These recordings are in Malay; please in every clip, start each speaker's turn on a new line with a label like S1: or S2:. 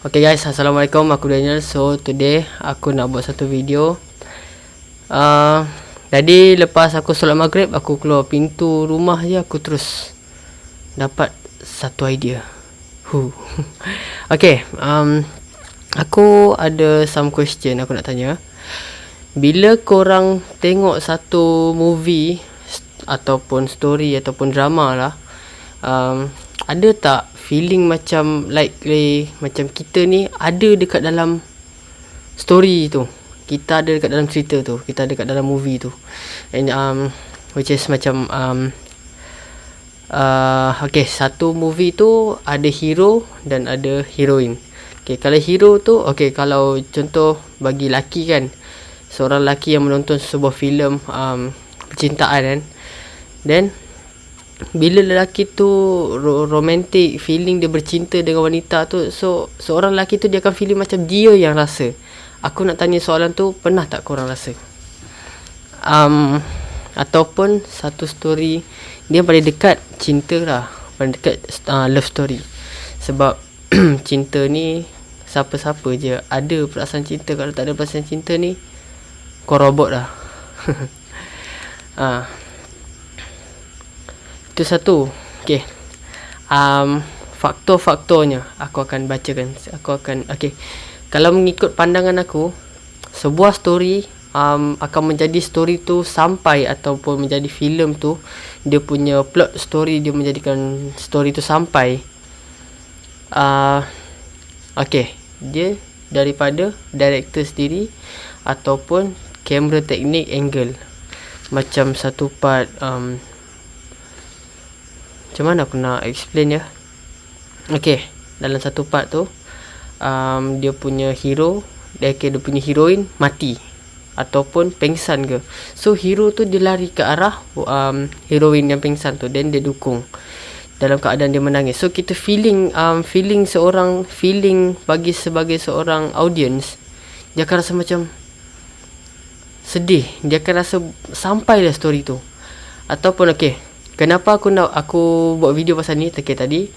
S1: Okay guys, Assalamualaikum, aku Daniel. So today, aku nak buat satu video. Uh, Jadi lepas aku solat maghrib Aku keluar pintu rumah je Aku terus dapat satu idea. Huh. Okay, um, aku ada some question aku nak tanya. Bila korang tengok satu movie Ataupun story ataupun drama lah um, Ada tak feeling macam like eh, macam kita ni ada dekat dalam story tu. Kita ada dekat dalam cerita tu. Kita ada dekat dalam movie tu. And um which is macam um uh, okay satu movie tu ada hero dan ada heroine. Okay kalau hero tu okay kalau contoh bagi laki kan seorang laki yang menonton sebuah filem um, percintaan kan then bila lelaki tu romantic feeling dia bercinta dengan wanita tu so seorang lelaki tu dia akan feeling macam dia yang rasa. Aku nak tanya soalan tu pernah tak korang rasa? Um, ataupun satu story dia paling dekat cinta lah. Paling dekat uh, love story. Sebab cinta ni siapa-siapa je. Ada perasaan cinta kalau tak ada perasaan cinta ni kau robot lah. Uh, Itu satu. Okay um, Faktor-faktornya Aku akan bacakan. Aku akan Okay Kalau mengikut pandangan aku Sebuah story um, Akan menjadi story tu Sampai Ataupun menjadi filem tu Dia punya plot story Dia menjadikan story tu sampai uh, Okay Dia Daripada Director sendiri Ataupun Kamera teknik angle. Macam satu part um, macam mana aku nak explain ya? Okay Dalam satu part tu um, Dia punya hero dia, okay, dia punya heroine Mati Ataupun pengsan ke. So hero tu dia lari ke arah um, Heroine yang pengsan tu. Then dia dukung Dalam keadaan dia menangis. So kita feeling um, Feeling seorang Feeling bagi sebagai seorang audience Dia akan rasa macam Sedih. Dia akan rasa Sampailah story tu. Ataupun okay Kenapa aku nak aku buat video pasal ni? Okay, tadi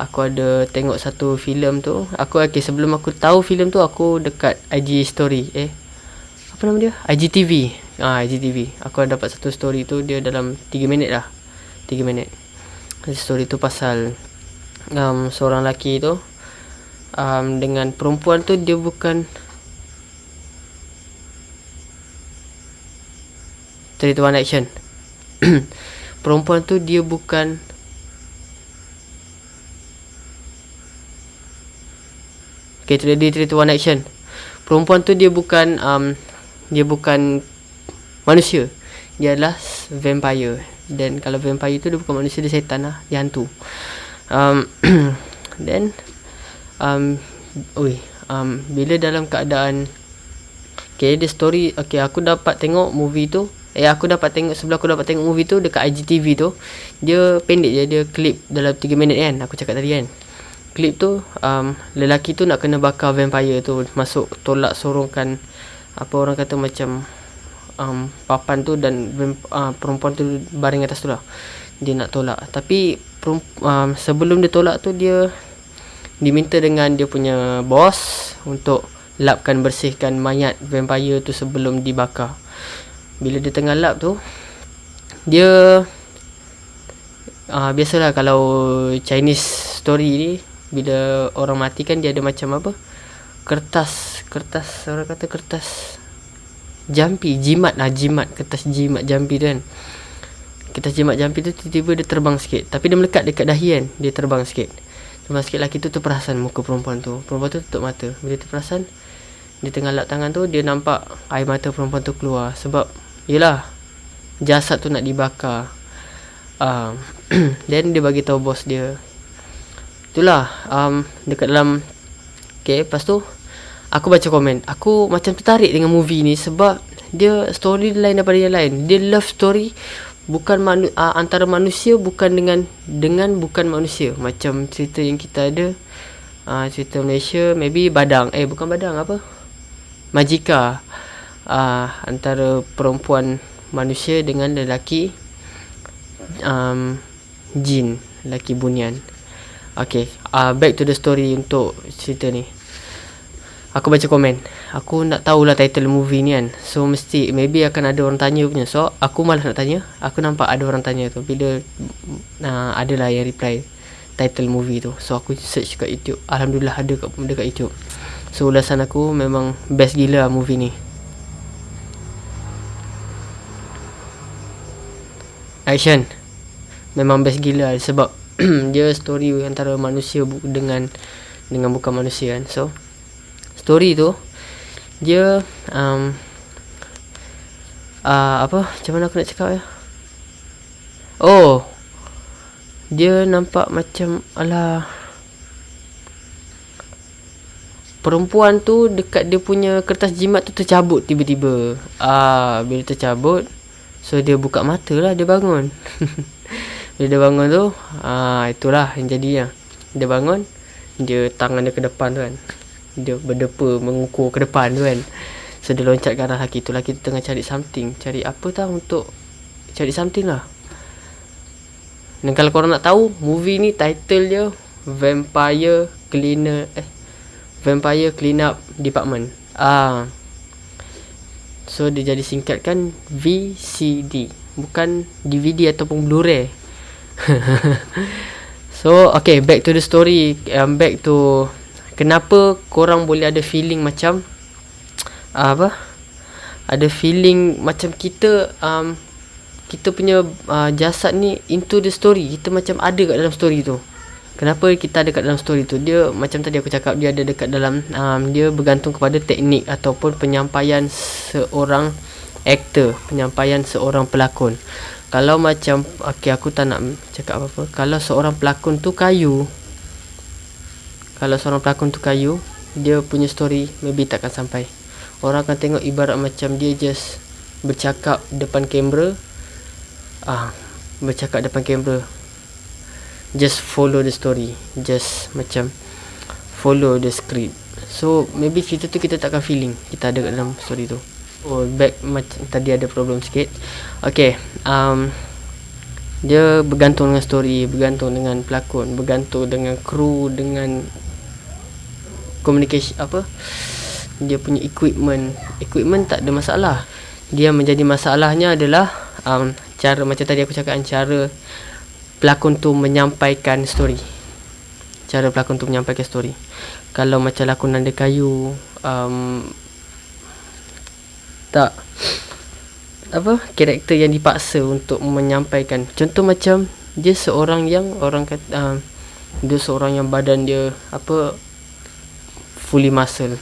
S1: Aku ada tengok satu filem tu. Aku okay, sebelum aku tahu filem tu Aku dekat IG story Eh. Apa nama dia? IGTV Ah IGTV Aku ada dapat satu story tu Dia dalam 3 minit lah. 3 minit. Story tu pasal um, Seorang lelaki tu um, Dengan perempuan tu Dia bukan 3 to 1 action perempuan tu dia bukan Okay, tu dia cerita one action. Perempuan tu dia bukan um, dia bukan manusia. Dia adalah vampire. Dan kalau vampire tu dia bukan manusia, dia setan lah. Dia hantu. Um, then, um, ui, um, bila dalam keadaan Okay, dia story Okay, aku dapat tengok movie tu Eh aku dapat tengok Sebelum aku dapat tengok movie tu Dekat IGTV tu Dia pendek je Dia klip dalam 3 minit kan Aku cakap tadi kan. Klip tu um, Lelaki tu nak kena bakar vampire tu Masuk tolak sorongkan Apa orang kata macam um, Papan tu dan uh, Perempuan tu baring atas tu lah. Dia nak tolak. Tapi um, Sebelum dia tolak tu dia Diminta dengan dia punya bos Untuk Lapkan bersihkan mayat vampire tu sebelum dibakar bila dia tengah lap tu dia uh, biasalah kalau Chinese story ni bila orang mati kan dia ada macam apa? Kertas kertas orang kata kertas jampi jimat lah jimat kertas jimat jampi tu kan. Kertas jimat jampi tu tiba-tiba dia terbang sikit. Tapi dia melekat dekat dahi kan dia terbang sikit. Terbang sikit lagi tu tu perasan muka perempuan tu. Perempuan tu tutup mata. Bila dia perasan dia tengah lap tangan tu dia nampak air mata perempuan tu keluar. Sebab Yelah Jasad tu nak dibakar. Um, Then dia bagi tahu bos dia. Itulah um, Dekat dalam Okay lepas tu Aku baca komen. Aku macam tertarik dengan movie ni Sebab Dia story lain daripada yang lain. Dia love story Bukan manu, uh, antara manusia Bukan dengan Dengan bukan manusia. Macam cerita yang kita ada uh, Cerita Malaysia Maybe Badang. Eh bukan Badang apa? Majika uh, antara perempuan manusia dengan lelaki um, jin lelaki bunian. Okay, uh, back to the story untuk cerita ni. Aku baca komen. Aku nak tahulah title movie ni kan. So mesti maybe akan ada orang tanya punya. So aku malas nak tanya. Aku nampak ada orang tanya tu. Bila uh, adalah yang reply title movie tu. So aku search kat YouTube. Alhamdulillah ada kat dekat YouTube. So ulasan aku memang best gila lah movie ni action. Memang best gila lah sebab dia story antara manusia dengan dengan bukan manusia kan. So story tu dia um, uh, apa? Macam mana aku nak cakap ya? Oh dia nampak macam ala perempuan tu dekat dia punya kertas jimat tu tercabut tiba-tiba. Ah bila tercabut so dia buka mata lah dia bangun. Bila dia bangun tu ah itulah yang jadi ya dia bangun dia tangan dia ke depan tu kan. Dia berdepa mengukur ke depan tu kan. So dia loncat ke arah laki tu laki tu tengah cari something. Cari apa tau untuk cari something lah. Dan kalau korang nak tahu movie ni title dia Vampire Cleaner eh Vampire Cleanup Department. Ah so dia jadi singkatkan VCD bukan DVD ataupun Blu-ray. So okay back to the story. Um, back to kenapa korang boleh ada feeling macam uh, apa? Ada feeling macam kita um, kita punya uh, jasad ni into the story. Kita macam ada kat dalam story tu kenapa kita ada kat dalam story tu? Dia macam tadi aku cakap dia ada dekat dalam um, dia bergantung kepada teknik ataupun penyampaian seorang aktor penyampaian seorang pelakon. Kalau macam okey aku tak nak cakap apa-apa. Kalau seorang pelakon tu kayu kalau seorang pelakon tu kayu dia punya story maybe takkan sampai. Orang akan tengok ibarat macam dia just bercakap depan kamera ah bercakap depan kamera just follow the story just macam follow the script. So maybe cerita tu kita takkan feeling kita ada dalam story tu. Oh back macam tadi ada problem sikit. Okay um dia bergantung dengan story bergantung dengan pelakon bergantung dengan kru dengan communication apa? Dia punya equipment. Equipment tak ada masalah. Dia menjadi masalahnya adalah um, cara macam tadi aku cakap cara pelakon tu menyampaikan story. Cara pelakon tu menyampaikan story. Kalau macam lakon nanda kayu um, tak. Apa? Karakter yang dipaksa untuk menyampaikan. Contoh macam dia seorang yang orang kata um, dia seorang yang badan dia apa fully muscle.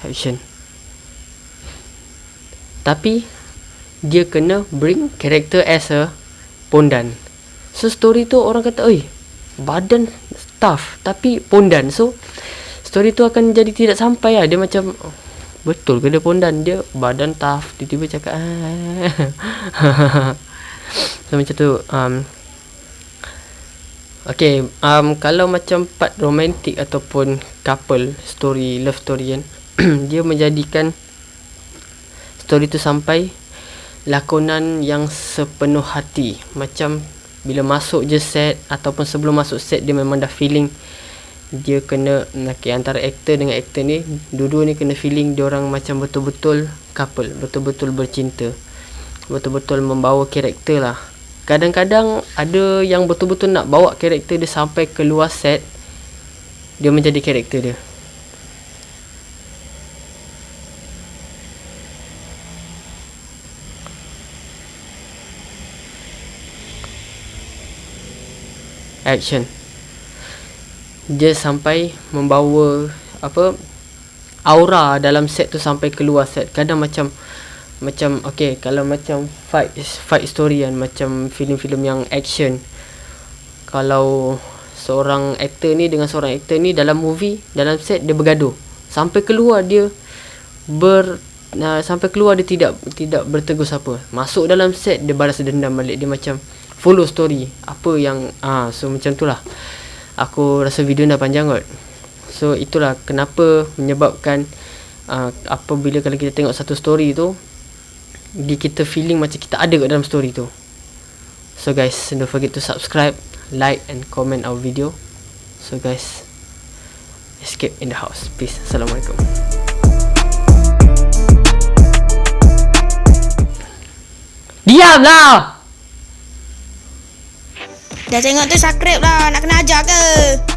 S1: Action. Tapi dia kena bring character as a pondan. So story tu orang kata oi badan tough tapi pondan. So story tu akan jadi tidak sampai lah. Dia macam betul ke dia pondan? Dia badan tough tiba-tiba cakap ah. so macam tu um, Okay, um, kalau macam part romantik ataupun couple story, love story kan, dia menjadikan story tu sampai lakonan yang sepenuh hati. Macam bila masuk je set ataupun sebelum masuk set dia memang dah feeling dia kena okay, antara aktor dengan aktor ni dua-dua ni kena feeling dia orang macam betul-betul couple, betul-betul bercinta. Betul-betul membawa karakter lah kadang-kadang ada yang betul-betul nak bawa karakter dia sampai ke luar set dia menjadi karakter dia action. Dia sampai membawa apa aura dalam set tu sampai keluar set. Kadang macam macam okay kalau macam fight fight story kan macam filem-filem yang action. Kalau seorang aktor ni dengan seorang aktor ni dalam movie dalam set dia bergaduh. Sampai keluar dia ber uh, sampai keluar dia tidak tidak bertegur siapa. Masuk dalam set dia balas dendam balik. Dia macam follow story apa yang ah so macam tu lah aku rasa video dah panjang kot so itulah kenapa menyebabkan uh, apabila kalau kita tengok satu story tu dia kita feeling macam kita ada kat dalam story tu so guys don't forget to subscribe like and comment our video So guys, escape in the house. Peace. Assalamualaikum. Diamlah.
S2: Dah tengok tu subscribe lah. Nak kena ajar ke?